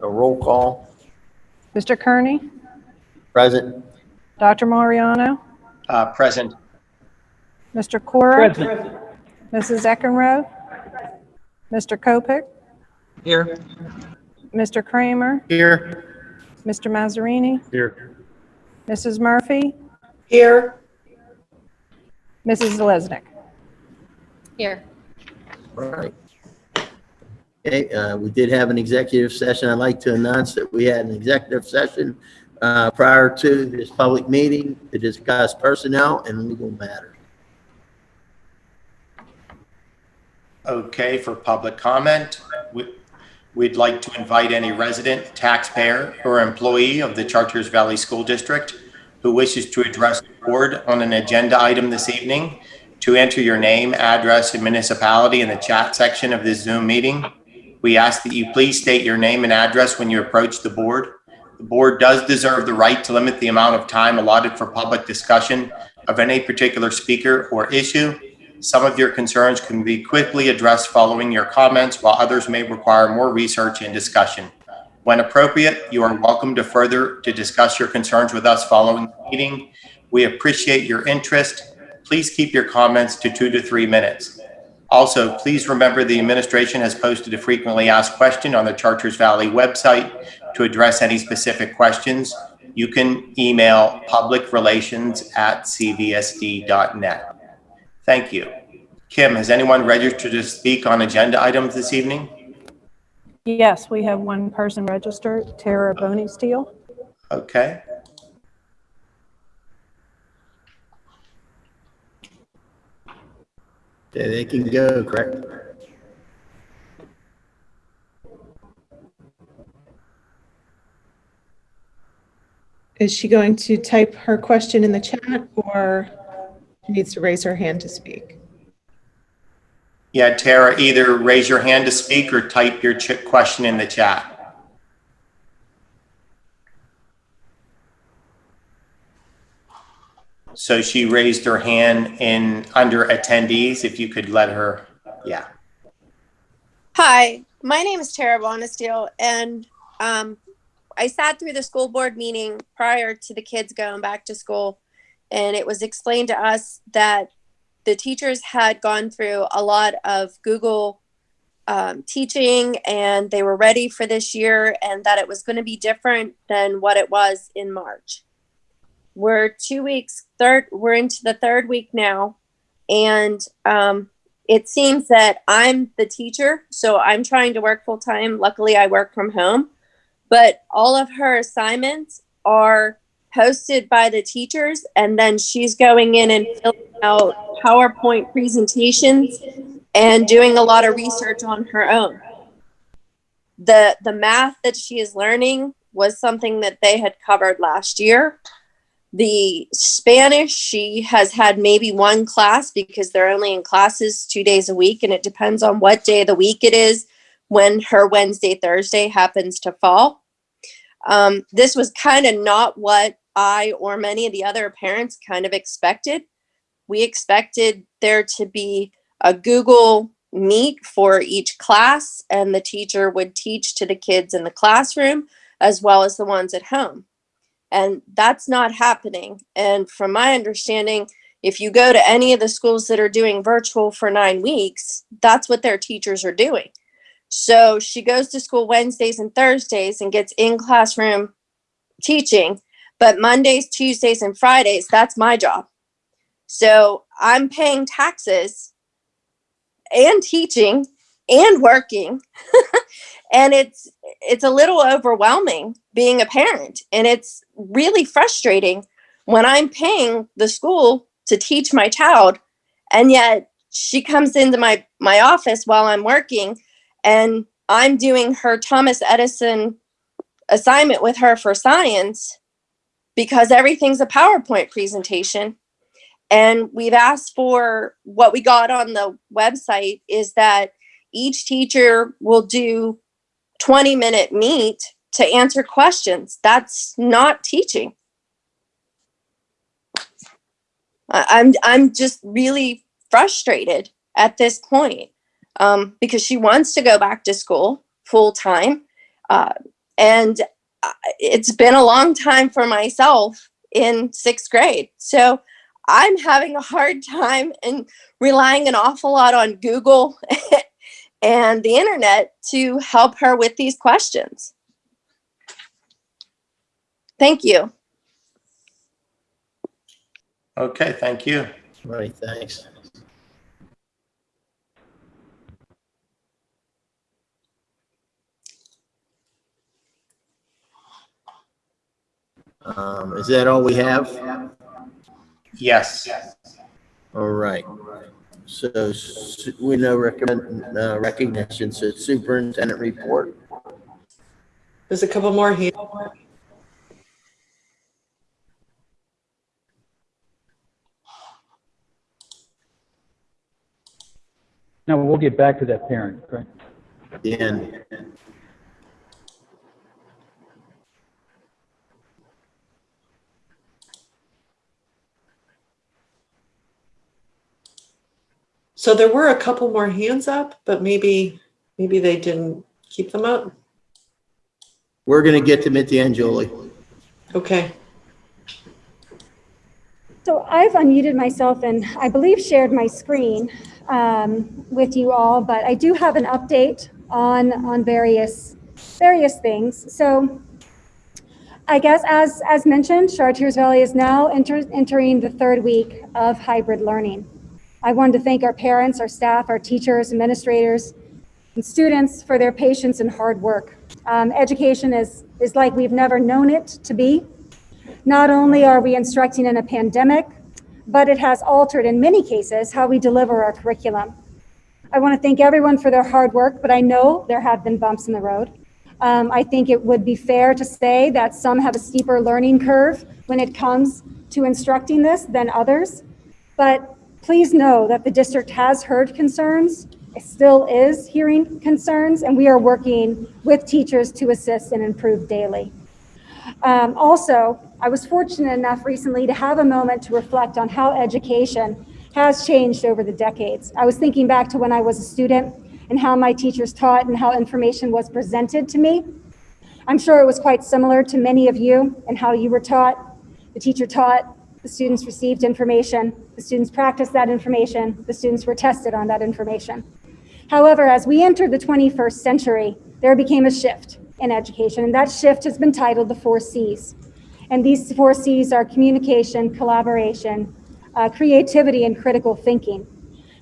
A roll call. Mr. Kearney, Present. Dr. Mariano, Uh, Present. Mr. Cora, Present. Mrs. Eckenrode, Mr. Kopic, Here. Mr. Kramer, Here. Mr. Mazzarini, Here. Mrs. Murphy, Here. Mrs. Zeleznik. Here. Right. Okay, uh, we did have an executive session. I'd like to announce that we had an executive session uh, prior to this public meeting to discuss personnel and legal matters. Okay, for public comment, we- we'd like to invite any resident, taxpayer, or employee of the Chartiers Valley School District who wishes to address the board on an agenda item this evening to enter your name, address, and municipality in the chat section of this Zoom meeting. We ask that you please state your name and address when you approach the board. The board does deserve the right to limit the amount of time allotted for public discussion of any particular speaker or issue. Some of your concerns can be quickly addressed following your comments, while others may require more research and discussion. When appropriate, you are welcome to further to discuss your concerns with us following the meeting. We appreciate your interest. Please keep your comments to two to three minutes. Also, please remember the administration has posted a frequently asked question on the Chartiers Valley website. To address any specific questions, you can email publicrelations@cvsd.net. Thank you. Kim, has anyone registered to speak on agenda items this evening? Yes, we have one person registered, Tara Bonesteel. Okay. Okay, they can go, correct? Is she going to type her question in the chat or she needs to raise her hand to speak? Yeah, Tara, either raise your hand to speak or type your ch- question in the chat. So she raised her hand in under attendees, if you could let her, yeah. Hi, my name is Tara Bonesteel, and um, I sat through the school board meeting prior to the kids going back to school, and it was explained to us that the teachers had gone through a lot of Google um, teaching, and they were ready for this year, and that it was going to be different than what it was in March. We're two weeks, third, we're into the third week now, and um, it seems that I'm the teacher, so I'm trying to work full time. Luckily, I work from home, but all of her assignments are posted by the teachers, and then she's going in and filling out PowerPoint presentations and doing a lot of research on her own. The the math that she is learning was something that they had covered last year. The Spanish, she has had maybe one class because they're only in classes two days a week, and it depends on what day of the week it is when her Wednesday, Thursday happens to fall. Um, this was kind of not what I or many of the other parents kind of expected. We expected there to be a Google Meet for each class, and the teacher would teach to the kids in the classroom as well as the ones at home and that's not happening. And from my understanding, if you go to any of the schools that are doing virtual for nine weeks, that's what their teachers are doing. So she goes to school Wednesdays and Thursdays and gets in classroom teaching, but Mondays, Tuesdays, and Fridays, that's my job. So I'm paying taxes and teaching and working and it's it's a little overwhelming being a parent. And it's really frustrating when i'm paying the school to teach my child and yet she comes into my my office while i'm working and i'm doing her thomas edison assignment with her for science because everything's a powerpoint presentation. And we've asked for what we got on the website is that each teacher will do 20 minute meet to answer questions. That's not teaching. I'm I'm just really frustrated at this point um, because she wants to go back to school full time. Uh, And uh, it's been a long time for myself in sixth grade. So I'm having a hard time and relying an awful lot on Google and the internet to help her with these questions. Thank you. Okay, thank you. Right, thanks. Um, is that all we have? Yes. All right. So s- we know recommend, uh, recognition, so superintendent report. There's a couple more here. Now, we'll get back to that parent, right? Dan, So there were a couple more hands up, but maybe, maybe they didn't keep them up. we're gonna get them at the end, Julie. Okay. So I've unmuted myself and I believe shared my screen um, with you all, but I do have an update on, on various, various things. So I guess as, as mentioned, Chartiers Valley is now enter, entering the third week of hybrid learning. I wanted to thank our parents, our staff, our teachers, administrators, and students for their patience and hard work. Um, education is, is like we've never known it to be. Not only are we instructing in a pandemic, but it has altered in many cases how we deliver our curriculum. I want to thank everyone for their hard work, but I know there have been bumps in the road. Um, I think it would be fair to say that some have a steeper learning curve when it comes to instructing this than others. But please know that the district has heard concerns, it still is hearing concerns, and we are working with teachers to assist and improve daily. Um, also, I was fortunate enough recently to have a moment to reflect on how education has changed over the decades. I was thinking back to when I was a student and how my teachers taught and how information was presented to me. I'm sure it was quite similar to many of you and how you were taught. The teacher taught, the students received information, the students practiced that information, the students were tested on that information. However, as we entered the 21st century, there became a shift in education, and that shift has been titled the four C's. And these four C's are communication, collaboration, uh, creativity, and critical thinking.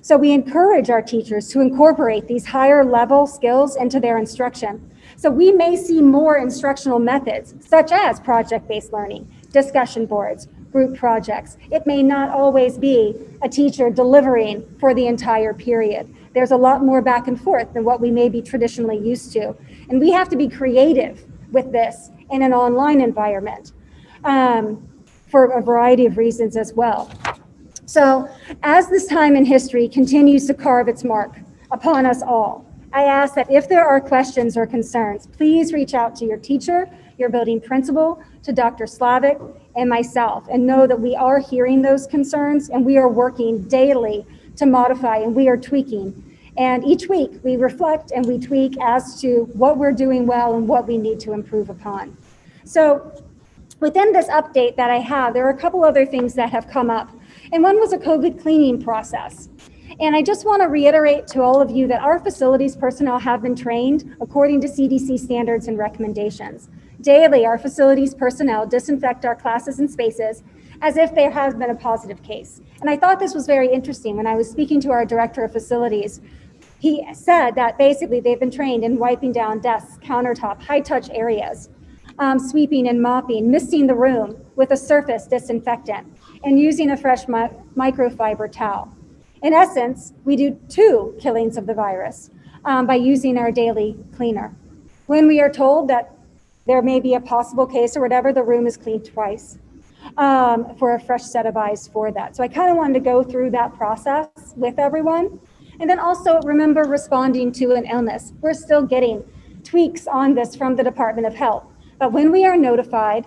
So we encourage our teachers to incorporate these higher level skills into their instruction. So we may see more instructional methods, such as project-based learning, discussion boards, group projects. It may not always be a teacher delivering for the entire period. There's a lot more back and forth than what we may be traditionally used to. And we have to be creative with this in an online environment um, for a variety of reasons as well. So as this time in history continues to carve its mark upon us all, I ask that if there are questions or concerns, please reach out to your teacher, your building principal, to Dr. Slavic and myself, and know that we are hearing those concerns and we are working daily to modify and we are tweaking. And each week we reflect and we tweak as to what we're doing well and what we need to improve upon. So within this update that I have, there are a couple other things that have come up. And one was a COVID cleaning process. And I just want to reiterate to all of you that our facilities personnel have been trained according to CDC standards and recommendations. Daily, our facilities personnel disinfect our classes and spaces as if there has been a positive case. And I thought this was very interesting when I was speaking to our director of facilities. He said that basically they've been trained in wiping down desks, countertop, high touch areas, um, sweeping and mopping, misting the room with a surface disinfectant, and using a fresh mi- microfiber towel. In essence, we do two killings of the virus um, by using our daily cleaner. When we are told that there may be a possible case or whatever, the room is cleaned twice um, for a fresh set of eyes for that. So I kind of wanted to go through that process with everyone. And then also remember responding to an illness. We're still getting tweaks on this from the Department of Health. But when we are notified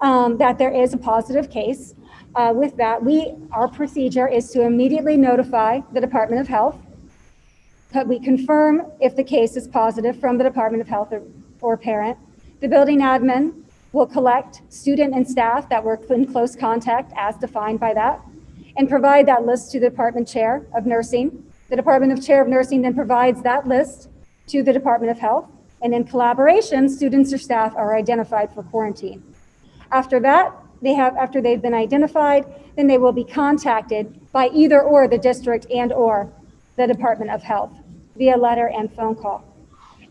um, that there is a positive case, uh, with that, we our procedure is to immediately notify the Department of Health. But we confirm if the case is positive from the Department of Health or, or parent. The building admin will collect student and staff that were in close contact as defined by that and provide that list to the department chair of nursing. The Department of Chair of Nursing then provides that list to the Department of Health. And in collaboration, students or staff are identified for quarantine. After that, they have, after they've been identified, then they will be contacted by either or the district and or the Department of Health via letter and phone call.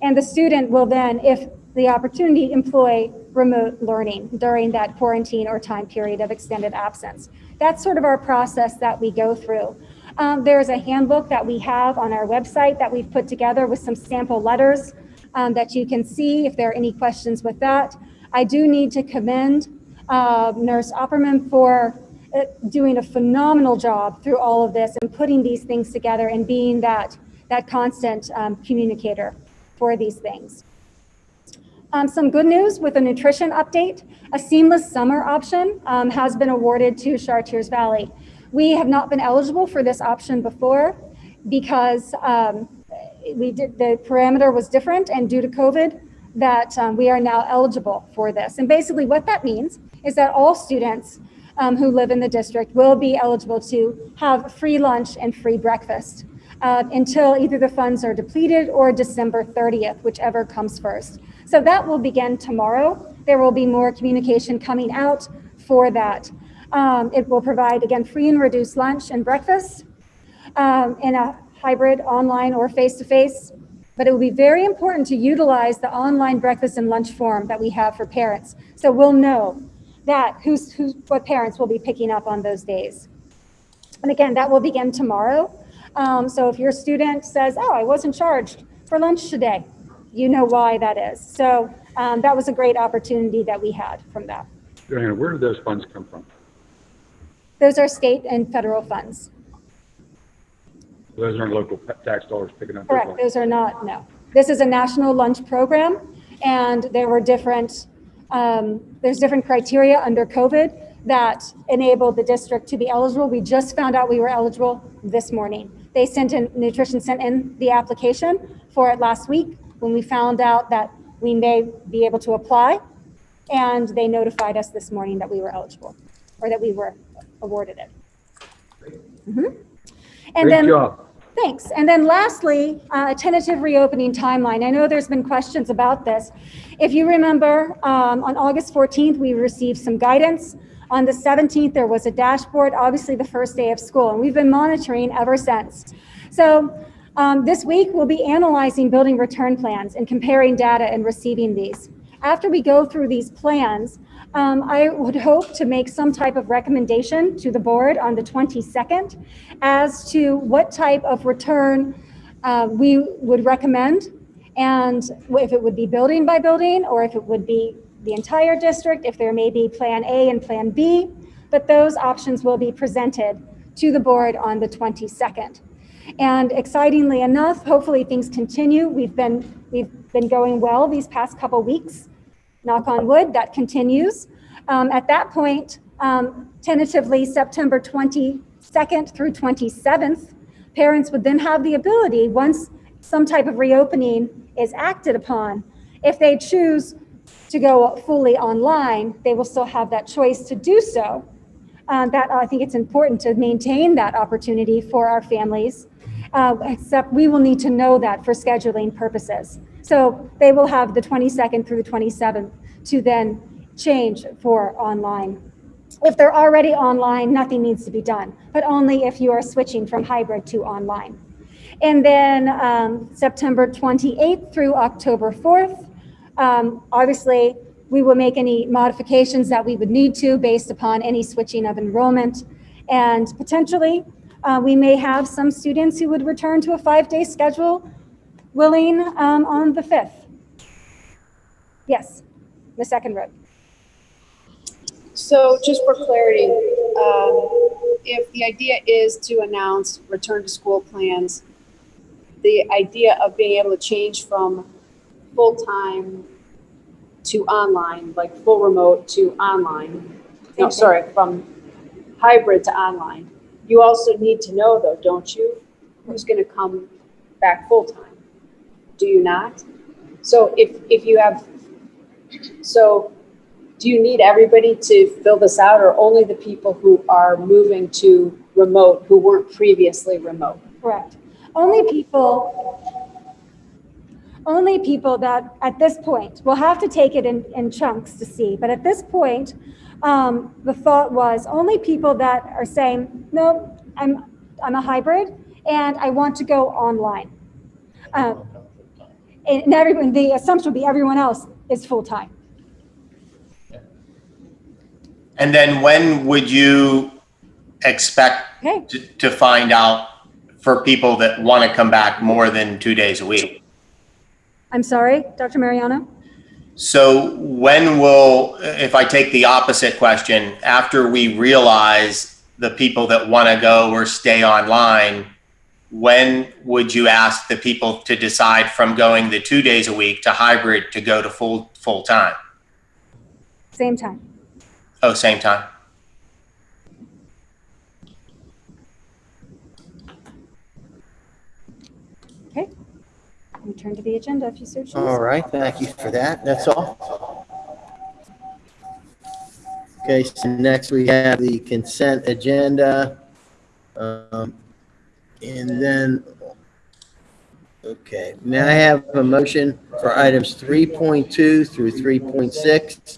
And the student will then, if the opportunity, employ remote learning during that quarantine or time period of extended absence. That's sort of our process that we go through. Um, there's a handbook that we have on our website that we've put together with some sample letters um, that you can see if there are any questions with that. I do need to commend uh, Nurse Opperman for uh, doing a phenomenal job through all of this and putting these things together and being that, that constant um, communicator for these things. Um, some good news with a nutrition update. A seamless summer option um, has been awarded to Chartiers Valley. We have not been eligible for this option before because um, we did, the parameter was different and due to COVID that um, we are now eligible for this. And basically what that means is that all students um, who live in the district will be eligible to have free lunch and free breakfast uh, until either the funds are depleted or December 30th, whichever comes first. So that will begin tomorrow. There will be more communication coming out for that. Um, it will provide, again, free and reduced lunch and breakfast um, in a hybrid online or face-to-face. But it will be very important to utilize the online breakfast and lunch form that we have for parents. So we'll know that who's, who's, what parents will be picking up on those days. And again, that will begin tomorrow. Um, so if your student says, oh, I wasn't charged for lunch today, you know why that is. So um, that was a great opportunity that we had from that. Diana, where did those funds come from? Those are state and federal funds. Those aren't local tax dollars picking up. those Correct, those are not, no. This is a national lunch program, and there were different, um, there's different criteria under COVID that enabled the district to be eligible. We just found out we were eligible this morning. They sent in, nutrition sent in the application for it last week when we found out that we may be able to apply. And they notified us this morning that we were eligible, or that we were awarded it. Mhm. And Great then. job. Thanks. And then lastly, uh, a tentative reopening timeline. I know there's been questions about this. If you remember, um, on August 14th, we received some guidance. On the 17th, there was a dashboard, obviously the first day of school, and we've been monitoring ever since. So um, this week, we'll be analyzing building return plans and comparing data and receiving these. After we go through these plans, um, I would hope to make some type of recommendation to the board on the 22nd as to what type of return uh, we would recommend and if it would be building by building or if it would be the entire district, if there may be Plan A and Plan B. But those options will be presented to the board on the 22nd. And excitingly enough, hopefully things continue. We've been, we've been going well these past couple weeks. Knock on wood, that continues. Um, at that point, um, tentatively September 22nd through 27th, parents would then have the ability, once some type of reopening is acted upon, if they choose to go fully online, they will still have that choice to do so. Um, that I think it's important to maintain that opportunity for our families, uh, except we will need to know that for scheduling purposes. So they will have the 22nd through the 27th to then change for online. If they're already online, nothing needs to be done, but only if you are switching from hybrid to online. And then um, September 28th through October 4th, um, obviously, we will make any modifications that we would need to based upon any switching of enrollment. And potentially, uh, we may have some students who would return to a five-day schedule willing um, on the 5th. Yes, the second row. So just for clarity, um, if the idea is to announce return to school plans, the idea of being able to change from full-time to online, like full remote to online, no, sorry, from hybrid to online, you also need to know though, don't you? Who's gonna come back full-time? Do you not? So if, if you have So do you need everybody to fill this out or only the people who are moving to remote who weren't previously remote? Correct. Only people, only people that at this point, we'll have to take it in, in chunks to see, but at this point, um, the thought was only people that are saying, no, I'm, I'm a hybrid and I want to go online. Um, and everyone, the assumption would be everyone else is full-time. And then when would you expect Okay, to, to find out for people that want to come back more than two days a week? I'm sorry, Dr. Mariano? So when will, if I take the opposite question, after we realize the people that want to go or stay online, when would you ask the people to decide from going the two days a week to hybrid to go to full, full time? Same time. Oh, same time? We turn to the agenda if you so choose. All right, thank you for that. That's all. Okay, so next we have the consent agenda. Um, And then, okay, may I have a motion for items 3.2 through 3.6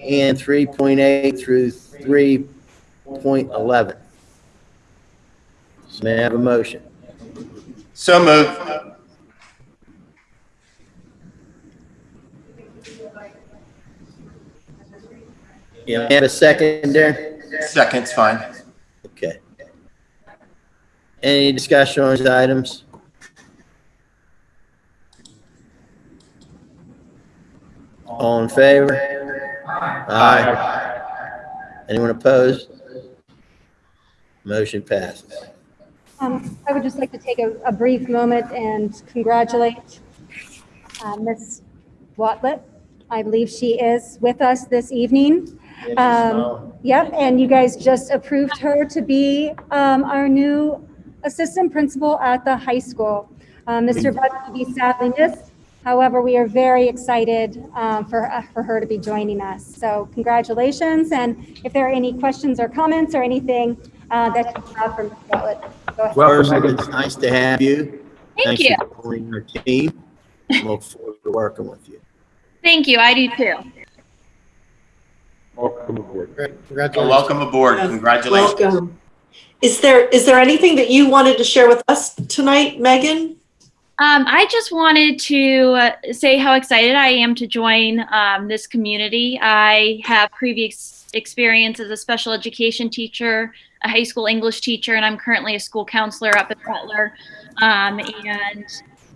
and 3.8 through 3.11? So may I have a motion? So move. Yeah, may have a second there? Second's fine. Okay. Any discussion on these items? All in favor? Aye. Anyone opposed? Motion passes. Um, I would just like to take a, a brief moment and congratulate uh, Ms. Watlett. I believe she is with us this evening. Um, Yep, and you guys just approved her to be um, our new assistant principal at the high school. Uh, Mr. Budd will be sadly missed. However, we are very excited um, for, uh, for her to be joining us. So congratulations, and if there are any questions or comments or anything uh, that you have from Ms. Watlett, go ahead. Welcome, First, it's nice to have you. Thank Thanks you. for joining our team. Look forward to working with you. Thank you. I do too. Welcome aboard. Well, Welcome aboard. Congratulations. Welcome. Is there, is there anything that you wanted to share with us tonight, Megan? Um, I just wanted to uh, say how excited I am to join um, this community. I have previous experience as a special education teacher, a high school English teacher, and I'm currently a school counselor up at Butler. Um, and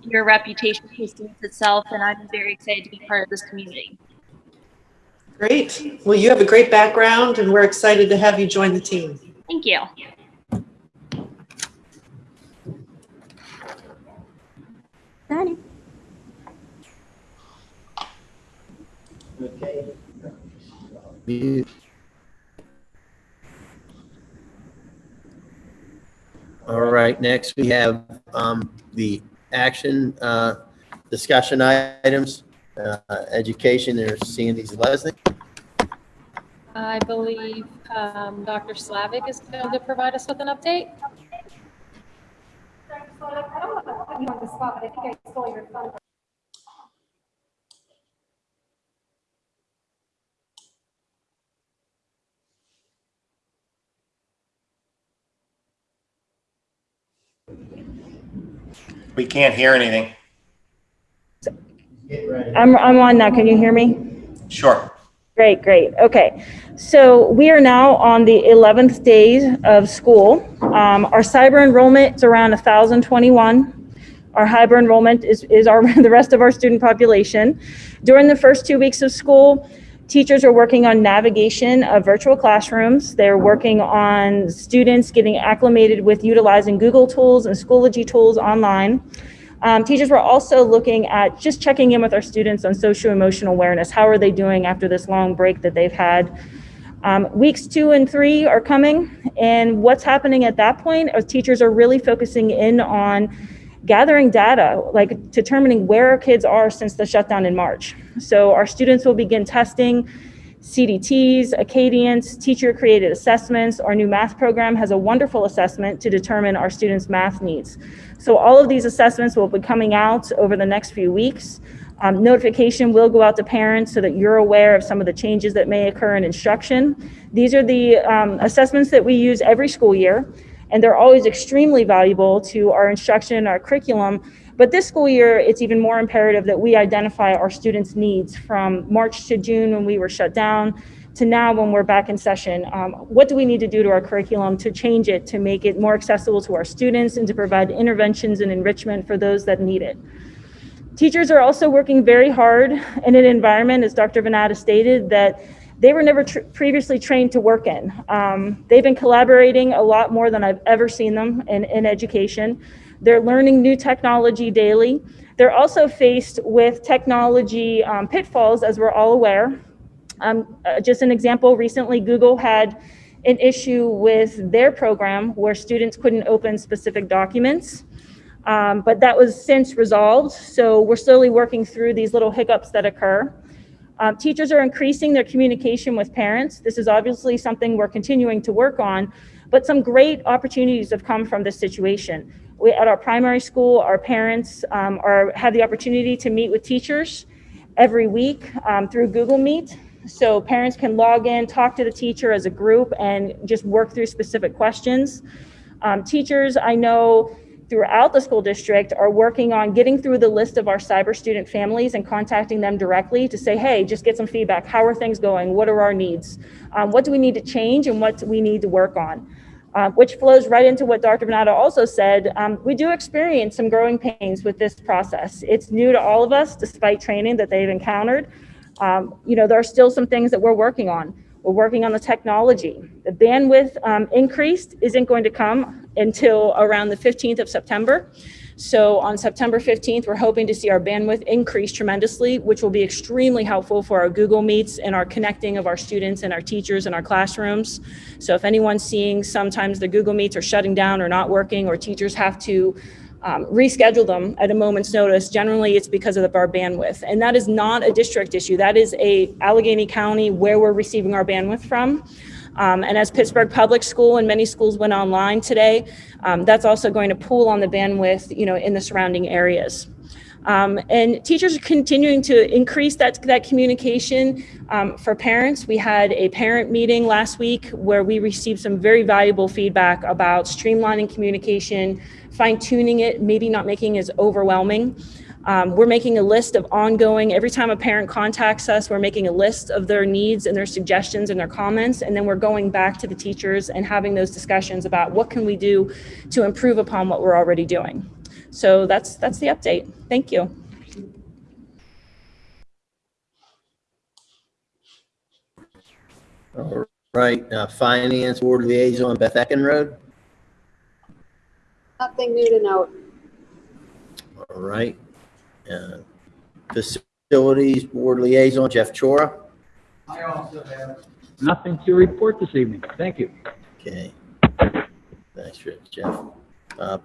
your reputation speaks itself, and I'm very excited to be part of this community. Great. Well, you have a great background and we're excited to have you join the team. Thank you. Danny? Okay. All right, next we have um, the action uh, discussion items. Uh, Education, there's Sandy Lesnick. I believe um, Dr. Slavic is going to provide us with an update. I don't want to put you on the spot, but I think I stole your thunder. We can't hear anything. I'm, I'm on now. Can you hear me? Sure. Great, great. Okay. So we are now on the 11th day of school. Um, our cyber enrollment is around 1,021. Our hyper enrollment is, is our, the rest of our student population. During the first two weeks of school, teachers are working on navigation of virtual classrooms. They're working on students getting acclimated with utilizing Google tools and Schoology tools online. Um, teachers were also looking at just checking in with our students on social emotional awareness. How are they doing after this long break that they've had? Um, weeks two and three are coming, and what's happening at that point is teachers are really focusing in on gathering data, like determining where our kids are since the shutdown in March. So our students will begin testing CDTs, Acadience, teacher-created assessments. Our new math program has a wonderful assessment to determine our students' math needs. So all of these assessments will be coming out over the next few weeks. Um, notification will go out to parents so that you're aware of some of the changes that may occur in instruction. These are the um, assessments that we use every school year, and they're always extremely valuable to our instruction and our curriculum. But this school year, it's even more imperative that we identify our students' needs from March to June when we were shut down to now when we're back in session. Um, what do we need to do to our curriculum to change it, to make it more accessible to our students and to provide interventions and enrichment for those that need it? Teachers are also working very hard in an environment, as Dr. Venata stated, that they were never tr- previously trained to work in. Um, they've been collaborating a lot more than I've ever seen them in, in education. They're learning new technology daily. They're also faced with technology um, pitfalls, as we're all aware. Um, uh, just an example, recently Google had an issue with their program where students couldn't open specific documents. Um, but that was since resolved. So we're slowly working through these little hiccups that occur. Um, teachers are increasing their communication with parents. This is obviously something we're continuing to work on, but some great opportunities have come from this situation. We, at our primary school, our parents um, are, have the opportunity to meet with teachers every week um, through Google Meet. So parents can log in, talk to the teacher as a group, and just work through specific questions. Um, teachers, I know, throughout the school district are working on getting through the list of our cyber student families and contacting them directly to say, hey, just get some feedback. How are things going? What are our needs? Um, what do we need to change and what we need to work on? Uh, which flows right into what Dr. Bernardo also said. Um, we do experience some growing pains with this process. It's new to all of us, despite training that they've encountered. Um, you know, there are still some things that we're working on. We're working on the technology. The bandwidth um, increased isn't going to come until around the 15th of September. So on September 15th, we're hoping to see our bandwidth increase tremendously, which will be extremely helpful for our Google Meets and our connecting of our students and our teachers in our classrooms. So if anyone's seeing sometimes the Google Meets are shutting down or not working or teachers have to um, reschedule them at a moment's notice. Generally, it's because of the bandwidth. And that is not a district issue. That is a Allegheny County where we're receiving our bandwidth from. Um, and as Pittsburgh Public School and many schools went online today, um, that's also going to pool on the bandwidth, you know, in the surrounding areas. Um, and teachers are continuing to increase that, that communication um, for parents. We had a parent meeting last week where we received some very valuable feedback about streamlining communication, fine tuning it, maybe not making it as overwhelming. Um, we're making a list of ongoing, every time a parent contacts us, we're making a list of their needs and their suggestions and their comments, and then we're going back to the teachers and having those discussions about what can we do to improve upon what we're already doing. So that's, that's the update. Thank you. All right, uh, Finance Board Liaison Beth Eckenrode. Nothing new to note. All right. Uh, Facilities Board Liaison Jeff Chora. I also have. Nothing to report this evening. Thank you. Okay. Thanks, Jeff. Uh,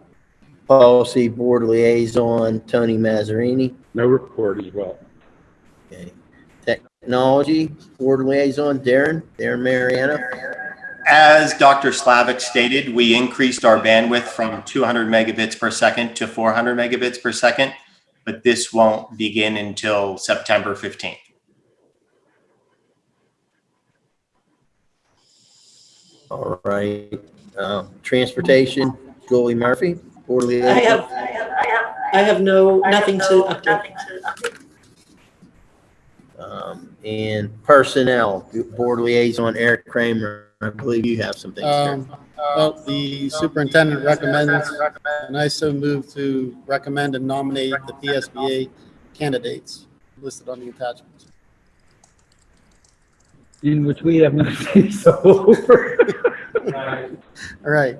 Policy Board Liaison Tony Mazzarini. No report as well. Okay. Technology Board Liaison Darren, Darren Mariano. As Dr. Slavic stated, we increased our bandwidth from 200 megabits per second to 400 megabits per second, but this won't begin until September 15th. All right. Uh, Transportation Julie Murphy, Board I Liaison. have, I have no, nothing to update. Um, And Personnel Board Liaison Eric Kramer. I believe you have some things. sir. Um, well, the superintendent recommends, and I so move to recommend and nominate the PSBA candidates listed on the attachments. In which we have no say so over. All right,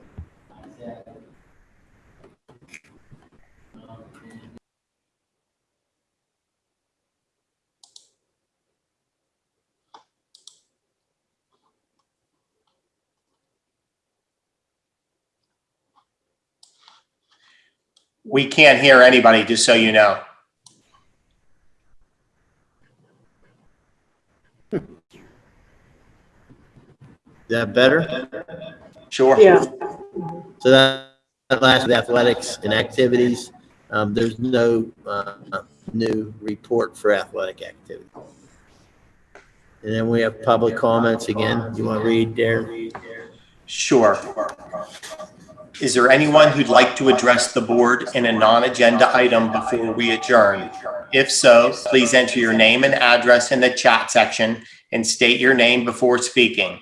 We can't hear anybody, just so you know. Is that better? Sure. Yeah. So that that last with athletics and activities. Um, there's no, uh, new report for athletic activity. And then we have public comments again. You want to read, Darren? Sure. Is there anyone who'd like to address the board in a non-agenda item before we adjourn? If so, please enter your name and address in the chat section and state your name before speaking.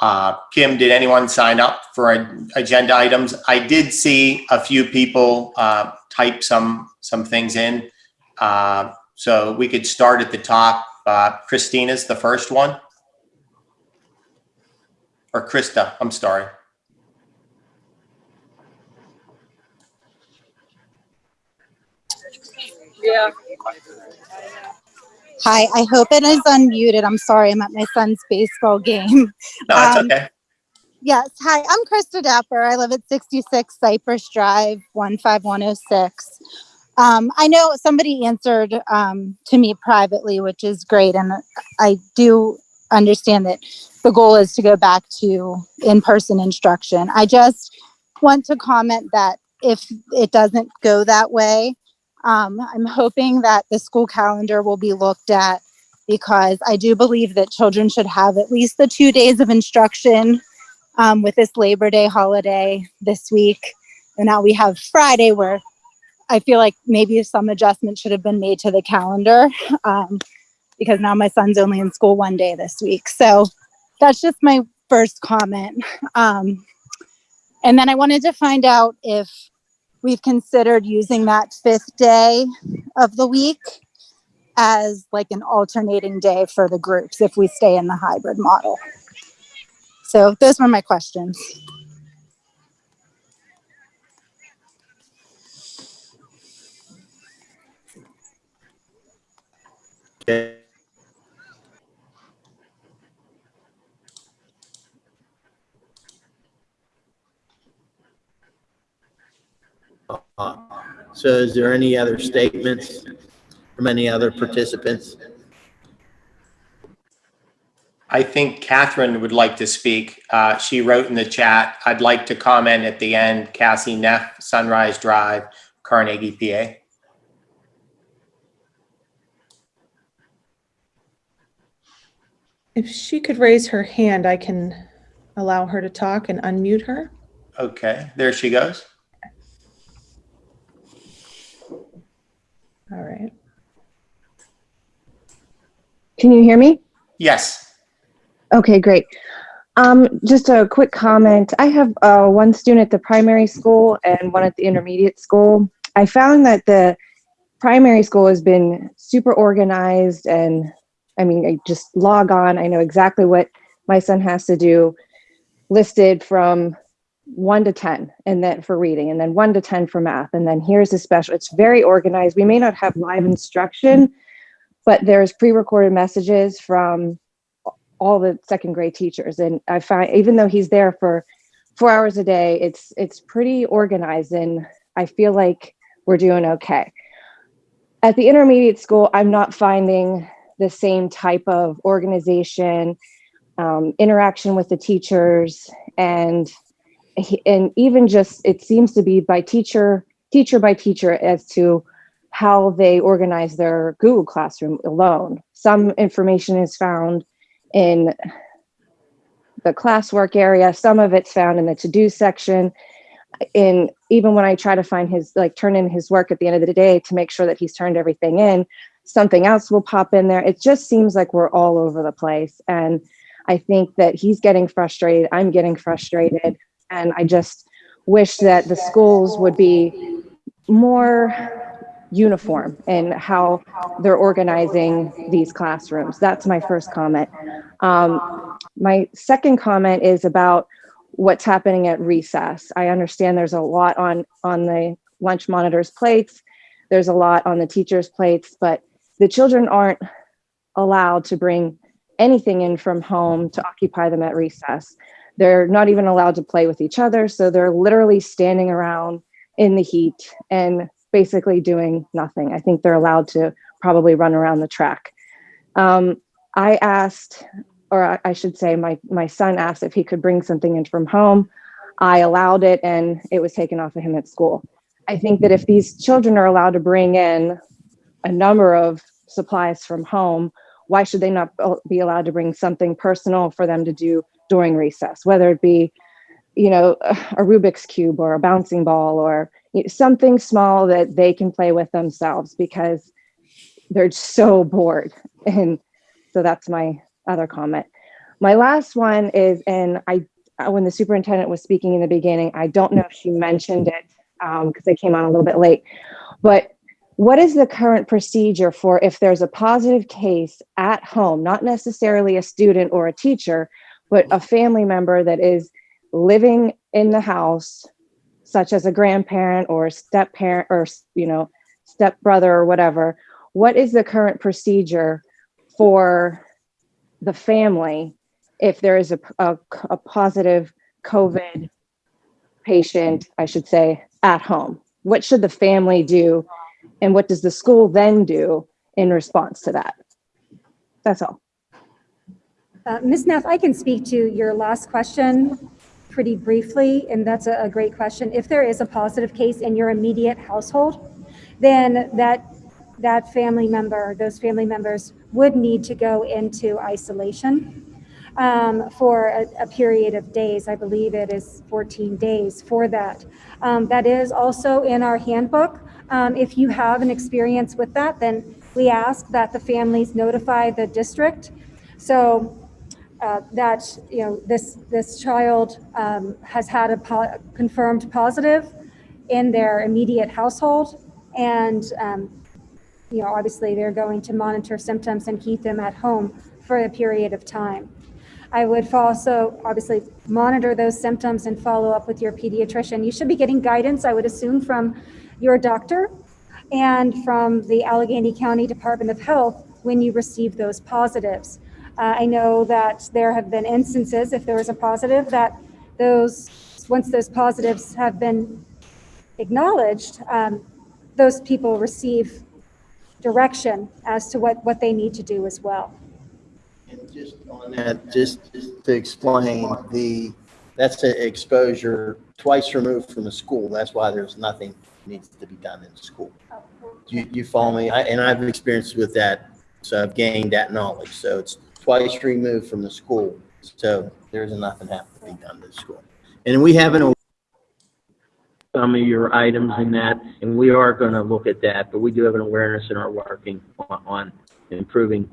Uh, Kim, did anyone sign up for agenda items? I did see a few people uh, type some, some things in. Uh, So we could start at the top. Uh, Christina's the first one. Or Krista, I'm sorry. Yeah. Hi, I hope it is unmuted. I'm sorry, I'm at my son's baseball game. No, it's Um, okay. Yes, hi, I'm Krista Dapper. I live at 66 Cypress Drive, 15106. Um, I know somebody answered um, to me privately, which is great. And I do understand that the goal is to go back to in-person instruction. I just want to comment that if it doesn't go that way, um, I'm hoping that the school calendar will be looked at because I do believe that children should have at least the two days of instruction um, with this Labor Day holiday this week. And now we have Friday where I feel like maybe some adjustment should have been made to the calendar um, because now my son's only in school one day this week. So that's just my first comment. Um, and then I wanted to find out if we've considered using that fifth day of the week as like an alternating day for the groups if we stay in the hybrid model. So those were my questions. Okay. Uh, So is there any other statements from any other participants? I think Catherine would like to speak. Uh, She wrote in the chat, I'd like to comment at the end, Cassie Neff, Sunrise Drive, Carnegie, PA. If she could raise her hand, I can allow her to talk and unmute her. Okay, there she goes. All right. Can you hear me? Yes. Okay, great. Um, just a quick comment. I have uh, one student at the primary school and one at the intermediate school. I found that the primary school has been super organized and I mean, I just log on. I know exactly what my son has to do listed from one to 10 and then for reading and then one to 10 for math. And then here's a special, it's very organized. We may not have live instruction, but there's pre-recorded messages from all the second grade teachers. And I find, even though he's there for four hours a day, it's, it's pretty organized and I feel like we're doing okay. At the intermediate school, I'm not finding the same type of organization, um, interaction with the teachers, and and even just it seems to be by teacher teacher by teacher as to how they organize their Google Classroom alone. Some information is found in the classwork area. Some of it's found in the to-do section. In even when I try to find his like turn in his work at the end of the day to make sure that he's turned everything in, something else will pop in there. It just seems like we're all over the place. And I think that he's getting frustrated. I'm getting frustrated. And I just wish that the schools would be more uniform in how they're organizing these classrooms. That's my first comment. Um, my second comment is about what's happening at recess. I understand there's a lot on, on the lunch monitors plates. There's a lot on the teachers' plates, but the children aren't allowed to bring anything in from home to occupy them at recess. They're not even allowed to play with each other. So they're literally standing around in the heat and basically doing nothing. I think they're allowed to probably run around the track. Um, I asked, or I- I should say, my, my son asked if he could bring something in from home. I allowed it and it was taken off of him at school. I think that if these children are allowed to bring in a number of supplies from home, why should they not be allowed to bring something personal for them to do during recess, whether it be, you know, a Rubik's cube or a bouncing ball or something small that they can play with themselves because they're so bored. And so that's my other comment. My last one is, and I, when the superintendent was speaking in the beginning, I don't know if she mentioned it um, because I came on a little bit late, but what is the current procedure for if there's a positive case at home, not necessarily a student or a teacher, but a family member that is living in the house, such as a grandparent or a step parent or, you know, step brother or whatever, what is the current procedure for the family if there is a, a, a positive COVID patient, I should say, at home? What should the family do? And what does the school then do in response to that? That's all. Uh, Ms. Neff, I can speak to your last question pretty briefly, and that's a, a great question. If there is a positive case in your immediate household, then that that family member, those family members would need to go into isolation um, for a, a, period of days. I believe it is 14 days for that. Um, that is also in our handbook. Um, if you have an experience with that, then we ask that the families notify the district. So uh, that you know this this child um, has had a po confirmed positive in their immediate household, and um, you know obviously they're going to monitor symptoms and keep them at home for a period of time. I would also obviously monitor those symptoms and follow up with your pediatrician. You should be getting guidance, I would assume, from your doctor and from the Allegheny County Department of Health when you receive those positives. Uh, I know that there have been instances, if there was a positive, that those, once those positives have been acknowledged, um, those people receive direction as to what, what they need to do as well. And just on that, just to explain, the, that's an exposure twice removed from the school. That's why there's nothing needs to be done in school. You, you follow me? I, and I've experienced with that, so I've gained that knowledge. So it's twice removed from the school. So there's nothing have to be done to the school. And we haven't some of your items in that, and we are going to look at that, but we do have an awareness and are working on, on improving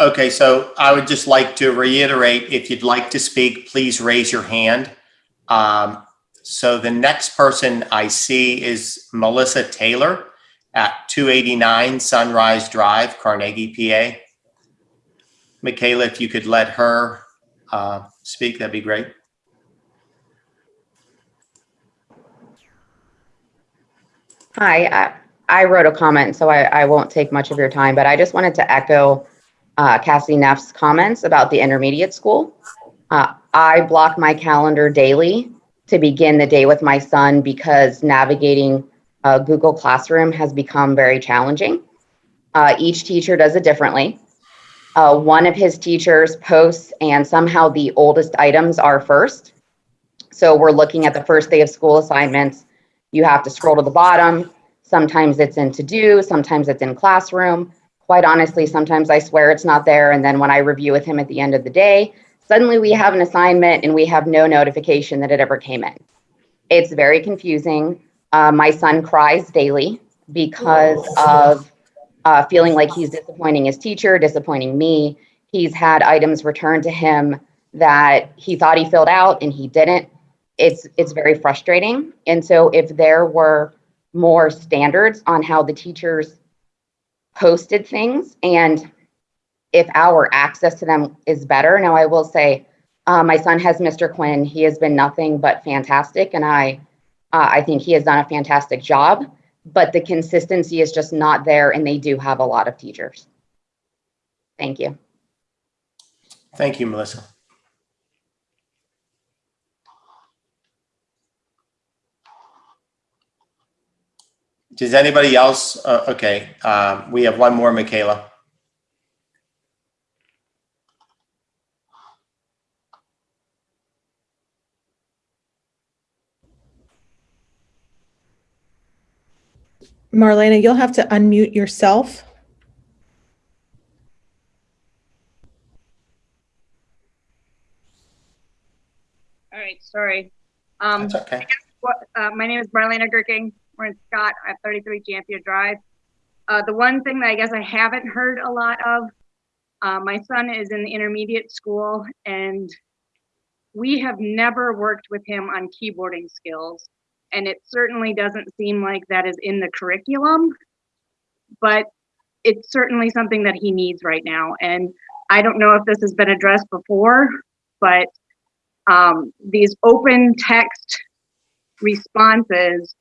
Okay, so I would just like to reiterate, if you'd like to speak, please raise your hand. Um, so the next person I see is Melissa Taylor at 289 Sunrise Drive, Carnegie, PA. Michaela, if you could let her uh, speak, that'd be great. Hi, I, I wrote a comment, so I, I won't take much of your time, but I just wanted to echo uh, Cassie Neff's comments about the intermediate school. Uh, I block my calendar daily to begin the day with my son because navigating uh, Google Classroom has become very challenging. Uh, each teacher does it differently. Uh, one of his teachers posts and somehow the oldest items are first. So we're looking at the first day of school assignments. You have to scroll to the bottom. Sometimes it's in to do, sometimes it's in classroom quite honestly, sometimes I swear it's not there. And then when I review with him at the end of the day, suddenly we have an assignment and we have no notification that it ever came in. It's very confusing. Uh, my son cries daily because of uh, feeling like he's disappointing his teacher, disappointing me. He's had items returned to him that he thought he filled out and he didn't. It's it's very frustrating. And so if there were more standards on how the teachers posted things and if our access to them is better. Now, I will say, uh, my son has Mr. Quinn. He has been nothing but fantastic, and I, uh, I think he has done a fantastic job, but the consistency is just not there and they do have a lot of teachers. Thank you. Thank you, Melissa. Does anybody else? Uh, okay, um, we have one more, Michaela. Marlena, you'll have to unmute yourself. All right, sorry. Um, That's okay. Guess what, uh, my name is Marlena Gerking. We're in Scott at 33 Jampia Drive. Uh, the one thing that I guess I haven't heard a lot of, uh, my son is in the intermediate school and we have never worked with him on keyboarding skills. And it certainly doesn't seem like that is in the curriculum, but it's certainly something that he needs right now. And I don't know if this has been addressed before, but um, these open text responses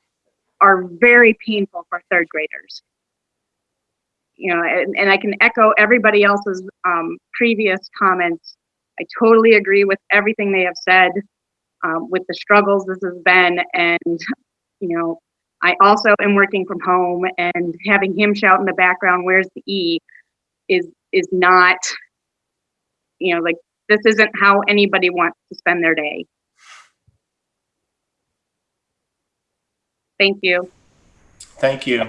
are very painful for third graders. You know, and, and I can echo everybody else's um, previous comments. I totally agree with everything they have said, um, with the struggles this has been. And, you know, I also am working from home and having him shout in the background, where's the E, is, is not, you know, like this isn't how anybody wants to spend their day. Thank you. Thank you.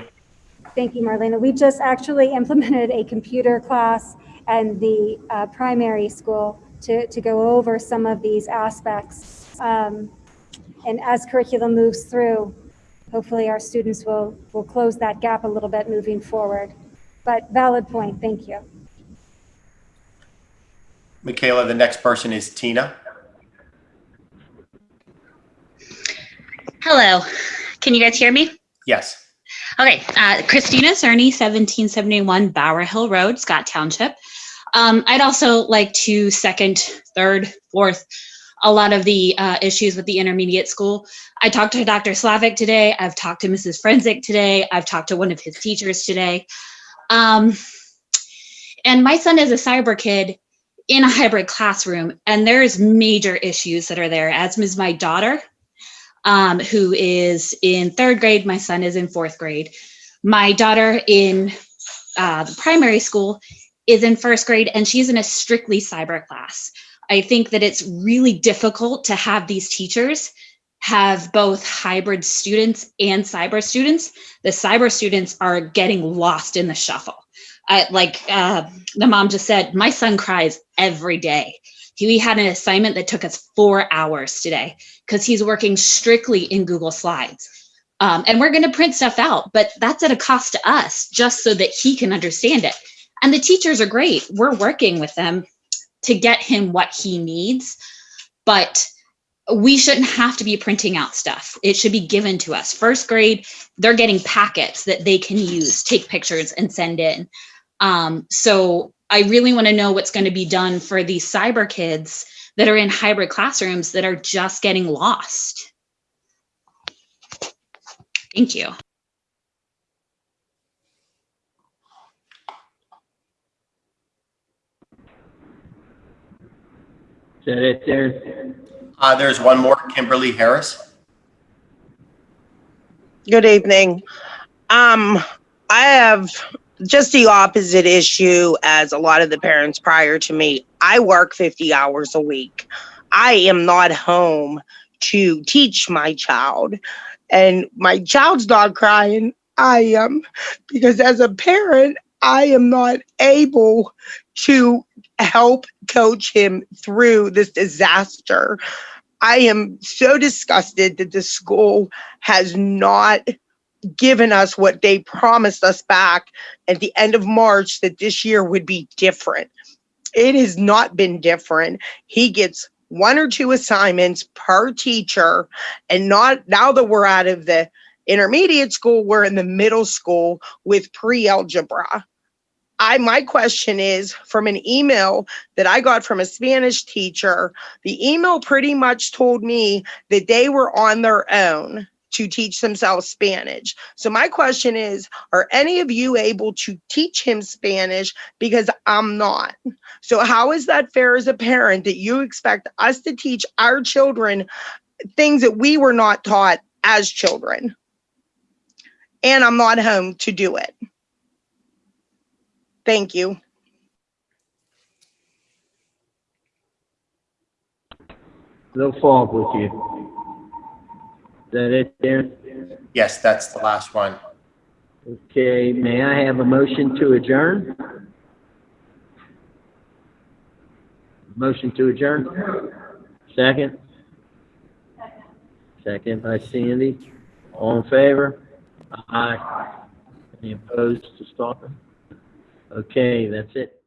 Thank you, Marlena. We just actually implemented a computer class and the uh, primary school to, to go over some of these aspects. Um, and as curriculum moves through, hopefully our students will, will close that gap a little bit moving forward. But valid point, thank you. Michaela, the next person is Tina. Hello, can you guys hear me? Yes. Okay, uh, Christina Cerny, 1771 Bower Hill Road, Scott Township. Um, I'd also like to second, third, fourth, a lot of the uh, issues with the intermediate school. I talked to Dr. Slavic today. I've talked to Mrs. Frenzik today. I've talked to one of his teachers today. Um, and my son is a cyber kid in a hybrid classroom, and there's major issues that are there, as is my daughter um, who is in third grade. My son is in fourth grade. My daughter in uh, the primary school is in first grade and she's in a strictly cyber class. I think that it's really difficult to have these teachers have both hybrid students and cyber students. The cyber students are getting lost in the shuffle. I, like uh, the mom just said, my son cries every day. We had an assignment that took us four hours today because he's working strictly in Google Slides. Um, and we're going to print stuff out, but that's at a cost to us just so that he can understand it. And the teachers are great. We're working with them to get him what he needs, but we shouldn't have to be printing out stuff. It should be given to us. First grade, they're getting packets that they can use, take pictures and send in. Um, so I really want to know what's going to be done for these cyber kids that are in hybrid classrooms that are just getting lost. Thank you. Is that it there? Uh, there's one more, Kimberly Harris. Good evening. Um, I have just the opposite issue as a lot of the parents prior to me. I work 50 hours a week. I am not home to teach my child. And my child's not crying. I am. Because as a parent, I am not able to help coach him through this disaster. I am so disgusted that the school has not given us what they promised us back at the end of March that this year would be different. It has not been different. He gets one or two assignments per teacher and not now that we're out of the intermediate school, we're in the middle school with pre-algebra. I my question is from an email that I got from a Spanish teacher, the email pretty much told me that they were on their own to teach themselves Spanish. So my question is, are any of you able to teach him Spanish? Because I'm not. So how is that fair as a parent that you expect us to teach our children things that we were not taught as children? and I'm not home to do it. Thank you. No fault with you. Is that it, Darren? Yes, that's the last one. Okay, may I have a motion to adjourn? Motion to adjourn? Second? Second by Sandy. All in favor? Aye. Any opposed to stopping? Okay, that's it.